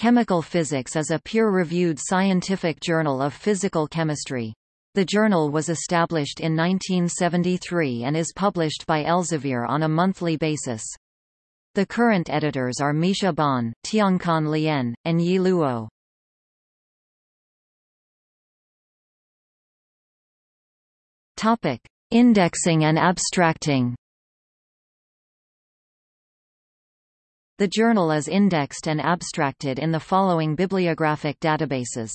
Chemical Physics is a peer-reviewed scientific journal of physical chemistry. The journal was established in 1973 and is published by Elsevier on a monthly basis. The current editors are Mischa Bonn, Tianquan Lian, and Yi Luo. Topic: Indexing and abstracting. The journal is indexed and abstracted in the following bibliographic databases.